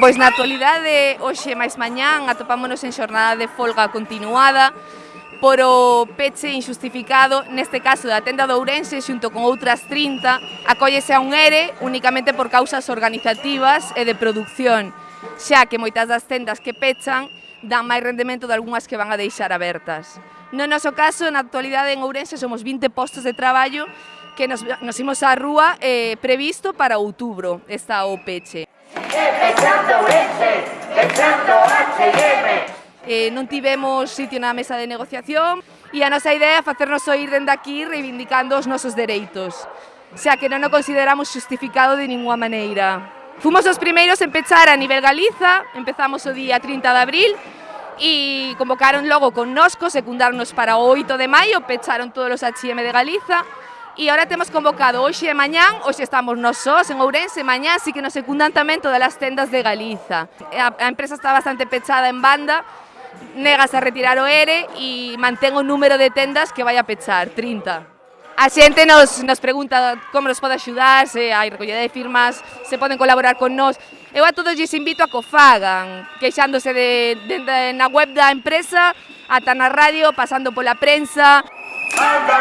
pois na actualidade, hoxe máis mañán, atopámonos en xornada de folga continuada por o peche injustificado, neste caso da tenda de Ourense, xunto con outras 30, acóllese a un ERE únicamente por causas organizativas e de producción, xa que moitas das tendas que pechan dan máis rendemento de algunhas que van a deixar abertas. No noso caso, na actualidade en Ourense somos 20 postos de traballo que nos, nos imos á rúa eh, previsto para outubro, esta OPECHE. Eh, non tivemos sitio na mesa de negociación e a nosa idea é facernos oír dende aquí reivindicando os nosos dereitos, xa que non o consideramos justificado de ninguna maneira. Fomos os primeiros en pechar a nivel Galiza, empezamos o día 30 de abril, e convocaron logo con nosco, secundarnos para o 8 de maio, pecharon todos os HM de Galiza, E ahora temos convocado hoxe e mañán, hoxe estamos nós sós en Ourense, mañán sí que nos secundan tamén todas as tendas de Galiza. A, a empresa está bastante pechada en banda, negas a retirar o ERE e mantén o número de tendas que vai a pechar, 30. A xente nos, nos pregunta como nos pode axudar, se hai recollida de firmas, se poden colaborar con nós. Eu a todos lles invito a que o fagan, queixándose de, de, de, na web da empresa, ata na radio, pasando pola prensa. Anda,